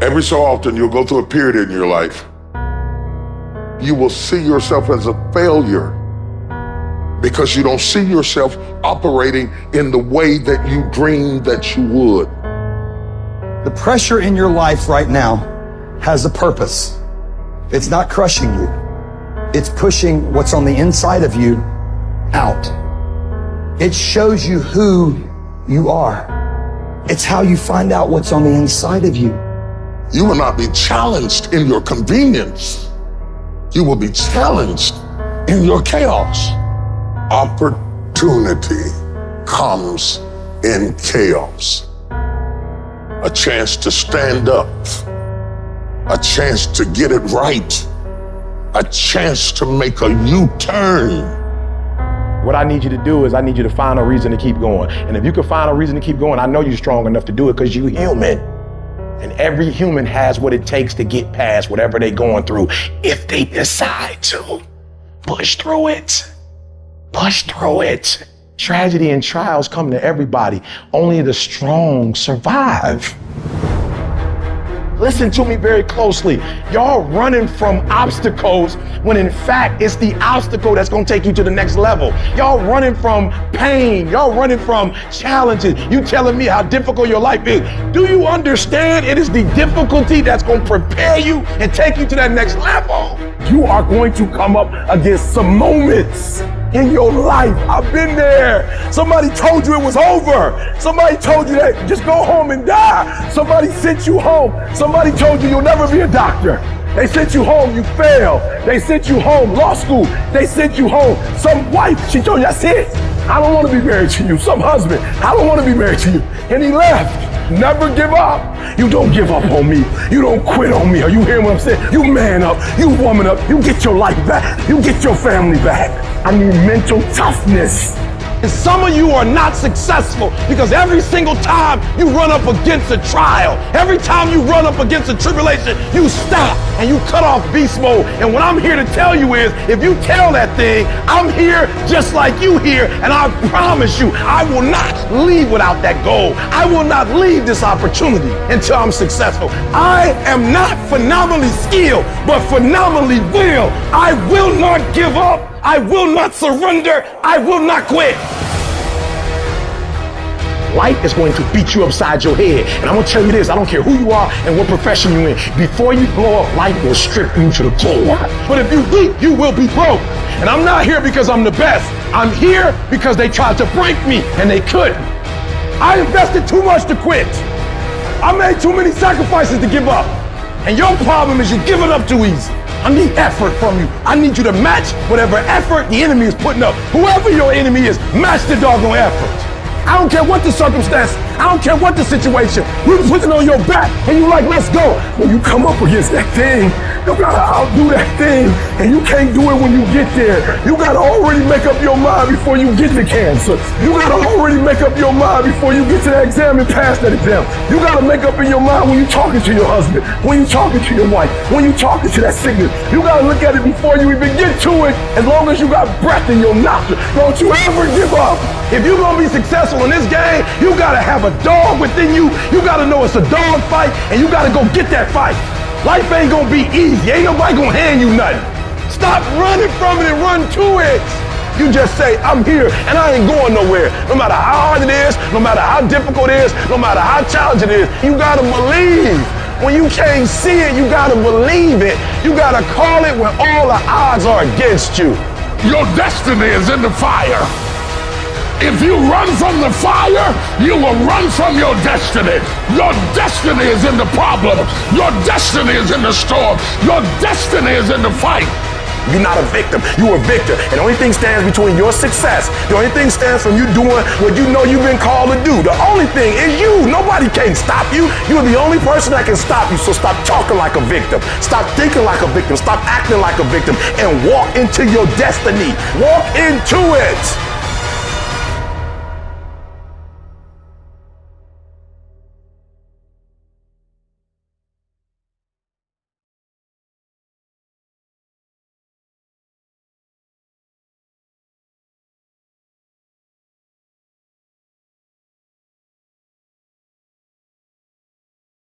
Every so often, you'll go through a period in your life. You will see yourself as a failure because you don't see yourself operating in the way that you dreamed that you would. The pressure in your life right now has a purpose. It's not crushing you. It's pushing what's on the inside of you out. It shows you who you are. It's how you find out what's on the inside of you. You will not be challenged in your convenience. You will be challenged in your chaos. Opportunity comes in chaos. A chance to stand up, a chance to get it right, a chance to make a U-turn. What I need you to do is I need you to find a reason to keep going. And if you can find a reason to keep going, I know you're strong enough to do it because you're human. And every human has what it takes to get past whatever they're going through if they decide to. Push through it. Push through it. Tragedy and trials come to everybody. Only the strong survive. Listen to me very closely. Y'all running from obstacles when in fact it's the obstacle that's gonna take you to the next level. Y'all running from pain. Y'all running from challenges. You telling me how difficult your life is. Do you understand it is the difficulty that's gonna prepare you and take you to that next level? You are going to come up against some moments in your life. I've been there. Somebody told you it was over. Somebody told you that just go home and die. Somebody sent you home. Somebody told you you'll never be a doctor. They sent you home, you failed. They sent you home, law school. They sent you home. Some wife, she told you, that's it. I don't want to be married to you. Some husband, I don't want to be married to you. And he left. Never give up. You don't give up on me. You don't quit on me. Are you hearing what I'm saying? You man up. You woman up. You get your life back. You get your family back. I need mental toughness. And some of you are not successful because every single time you run up against a trial, every time you run up against a tribulation, you stop and you cut off beast mode. And what I'm here to tell you is if you tell that thing, I'm here just like you here, and I promise you, I will not leave without that goal. I will not leave this opportunity until I'm successful. I am not phenomenally skilled, but phenomenally will. I will not give up. I will not surrender. I will not quit. Life is going to beat you upside your head. And I'm going to tell you this, I don't care who you are and what profession you're in. Before you blow up, life will strip you to the core. But if you weak, you will be broke. And I'm not here because I'm the best. I'm here because they tried to break me and they couldn't. I invested too much to quit. I made too many sacrifices to give up. And your problem is you're giving up too easy. I need effort from you. I need you to match whatever effort the enemy is putting up. Whoever your enemy is, match the doggone effort. I don't care what the circumstance. I don't care what the situation. We're putting on your back and you like, let's go. When you come up against that thing, you gotta outdo that thing. And you can't do it when you get there. You gotta already make up your mind before you get the cancer. You gotta already make up your mind before you get to that exam and pass that exam. You gotta make up in your mind when you're talking to your husband, when you're talking to your wife, when you're talking to that sickness. You gotta look at it before you even get to it. As long as you got breath in your nostrils, don't you ever give up. If you're gonna be successful in this game, you gotta have a dog within you. You gotta know it's a dog fight, and you gotta go get that fight. Life ain't gonna be easy. Ain't nobody gonna hand you nothing. Stop running from it and run to it. You just say, I'm here and I ain't going nowhere. No matter how hard it is, no matter how difficult it is, no matter how challenging it is, you gotta believe. When you can't see it, you gotta believe it. You gotta call it when all the odds are against you. Your destiny is in the fire. If you run from the fire, you will run from your destiny. Your destiny is in the problem. Your destiny is in the storm. Your destiny is in the fight. You're not a victim. You're a victor. And the only thing stands between your success, the only thing stands from you doing what you know you've been called to do. The only thing is you. Nobody can stop you. You're the only person that can stop you. So stop talking like a victim. Stop thinking like a victim. Stop acting like a victim and walk into your destiny. Walk into it.